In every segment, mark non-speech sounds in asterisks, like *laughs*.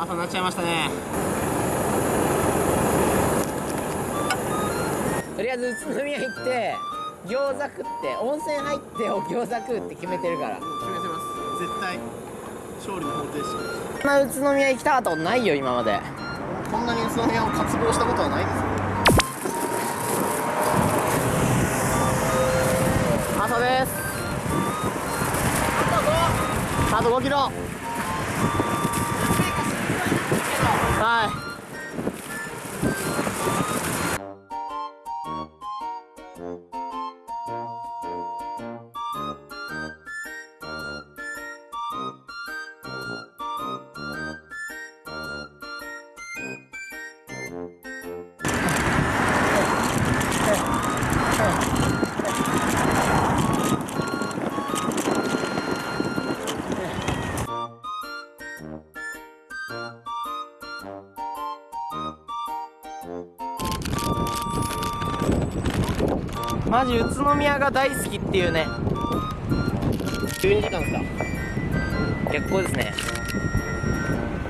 朝になっちゃいましたね。とりあえず宇都宮行って餃子食って温泉入って餃子食うって決めてるから。決めてます。絶対勝利の方程式。こんな宇都宮行きたかったことないよ今まで。こんなに宇都宮を渇望したことはないです。よ朝です。あと5キロはマジ宇都宮が大好きっていうね。12時間ですか？結構ですね。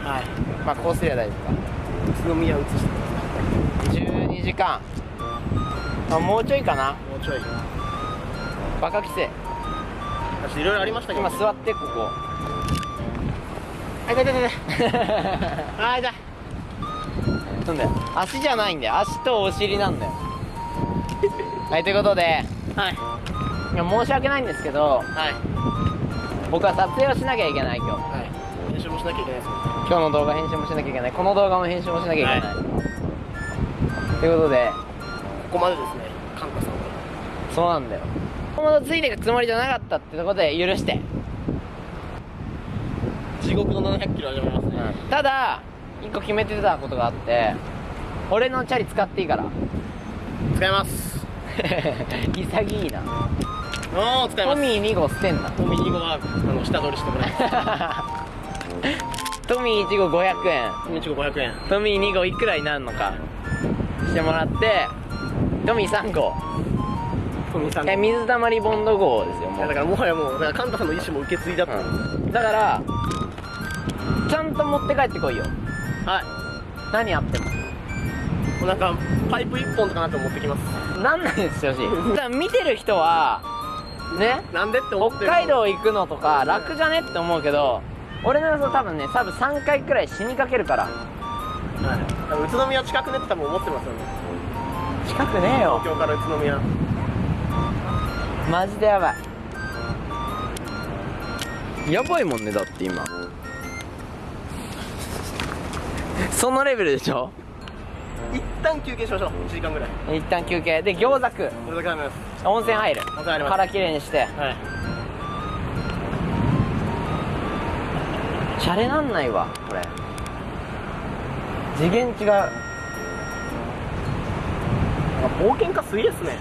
はい。まあこうすりゃ大丈夫か？宇都宮移して12時間。あもうちょいかな。もうちょいバカ規制。私いろいろありましたけど。今座ってここ。あ痛い痛い痛い *laughs* あ痛いなんだよ。足じゃないんだよ。足とお尻なんだよ。*laughs* はいということで。はい。いや申し訳ないんですけどはい。僕は撮影をしなきゃいけない今日。はい。練習もしなきゃいけないですもんね。今日の動画編集もしなきゃいけない。この動画も編集もしなきゃいけない、ということで。ここまでですねカンタさんは。そうなんだよ。このついていくつもりじゃなかったってところで許して、地獄の700キロ始まりますね、ただ一個決めてたことがあって俺のチャリ使っていいから。使います。*laughs* 潔いな。おお使います。トミー2号捨てんな。トミー2号はあの下取りしてもらいま *laughs* トミー1号500円。すトミー1号500円。トミー2号いくらになるのか。してもらってトミー3号。トミーさんえ水溜りボンド号ですよもう。だからもはやもうだからカンタさんの意思も受け継いだったんですよ、だからちゃんと持って帰ってこいよはい。何あっても。なんかパイプ1本とかなって持ってきます。なんなんですよし *laughs* 見てる人はねなんでって思って北る海道行くのとか楽じゃねって思うけど俺の予想多分ね多分3回くらい死にかけるから。はい。宇都宮近くねって多分思ってますよね。近くねえよ。東京から宇都宮。マジでやばい。やばいもんねだって今そのレベルでしょ？一旦休憩しましょう。1時間ぐらい。一旦休憩。で餃子食う。これだけあります。温泉入る。温泉入ります。腹きれいにして。はい。シャレなんないわこれ。次元違う。なんか冒険家すげえっすね。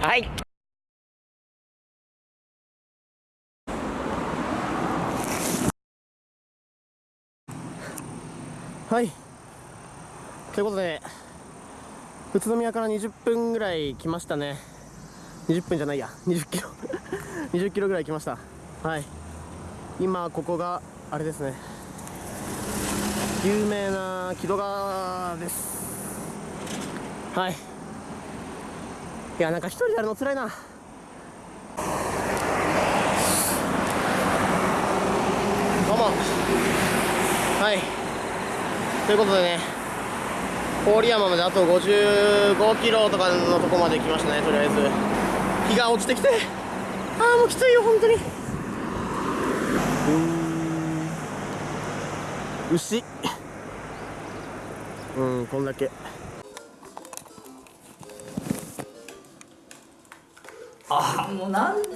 *laughs* はいはい。ということで宇都宮から20分ぐらい来ましたね。20分じゃないや。20キロ。*laughs* 20キロぐらい来ました。はい。今ここがあれですね。有名な木戸川です。はい。いやなんか一人でやるの辛いな。どうも。はい。ということでね郡山まであと55キロとかのとこまで来ましたねとりあえず。日が落ちてきてああもうきついよ本当に。うーん。牛。うんこんだけ。あもうなんで。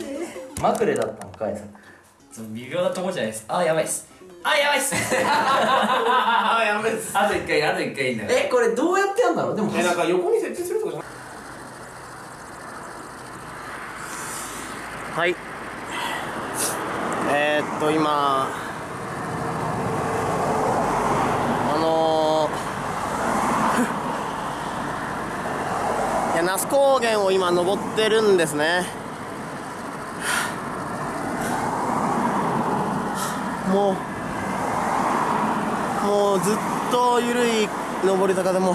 まぐれだったのかいその微妙なとこじゃないです。あやばいっすあやばいっす。*laughs* あやばいっす。あと一回あと一回いいんだよ。えこれどうやってやんだろう？でもえなんか横に設置するとかじゃはい。えー、っと今あのー、*laughs* いや那須高原を今登ってるんですね。もうずっと緩い上り坂でも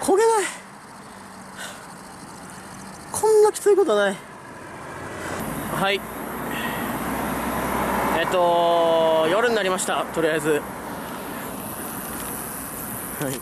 焦げない。こんなきついことはない。はい。えっと夜になりました。とりあえず。はい